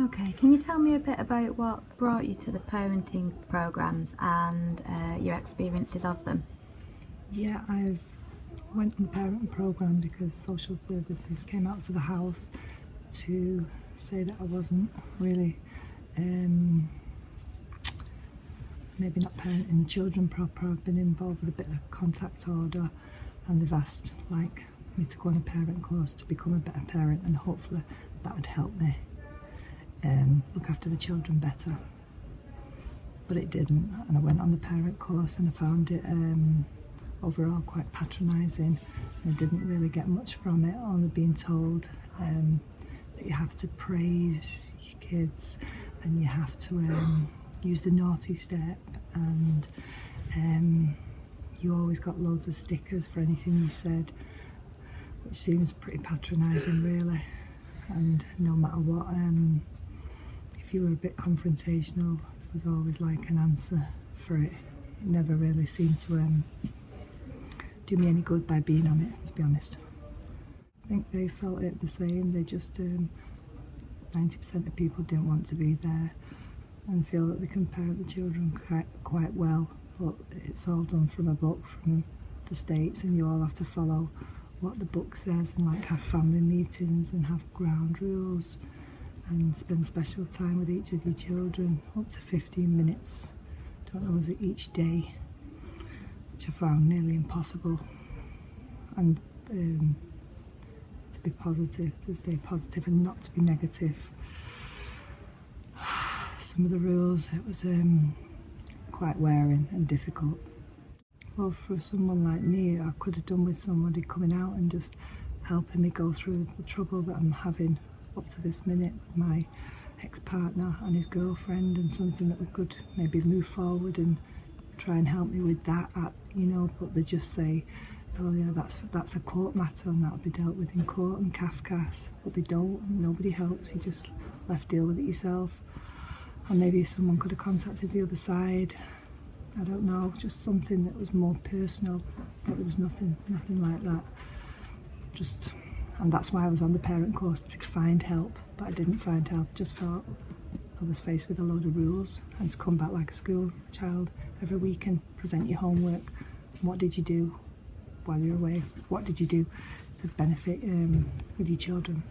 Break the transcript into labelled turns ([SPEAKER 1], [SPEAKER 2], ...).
[SPEAKER 1] Okay, can you tell me a bit about what brought you to the parenting programs and uh, your experiences of them?
[SPEAKER 2] Yeah, I've went on the parent program because social services came out to the house to say that I wasn't really um, maybe not parenting the children proper. I've been involved with a bit of contact order and they've asked like me to go on a parent course to become a better parent and hopefully that would help me um, look after the children better. But it didn't and I went on the parent course and I found it um, overall quite patronising. I didn't really get much from it, only being told um, that you have to praise your kids and you have to um, use the naughty step and um, you always got loads of stickers for anything you said which seems pretty patronising really and no matter what um, if you were a bit confrontational there was always like an answer for it. It never really seemed to um, do me any good by being on it to be honest. I think they felt it the same. They just 90% um, of people didn't want to be there and feel that they can parent the children quite, quite well but it's all done from a book from the States and you all have to follow what the book says and like have family meetings and have ground rules and spend special time with each of your children up to 15 minutes. Don't know was it each day? Which I found nearly impossible. And um, to be positive to stay positive and not to be negative. Some of the rules it was um, quite wearing and difficult. Well for someone like me I could have done with somebody coming out and just helping me go through the trouble that I'm having up to this minute with my ex-partner and his girlfriend and something that we could maybe move forward and try and help me with that at, you know but they just say oh yeah that's that's a court matter and that'll be dealt with in court and Cafcass but they don't. Nobody helps. You just left deal with it yourself. And maybe someone could have contacted the other side. I don't know. Just something that was more personal but there was nothing nothing like that. Just and that's why I was on the parent course to find help but I didn't find help. Just felt I was faced with a load of rules. And to come back like a school child every week and present your homework. What did you do while you're away? What did you do to benefit um, with your children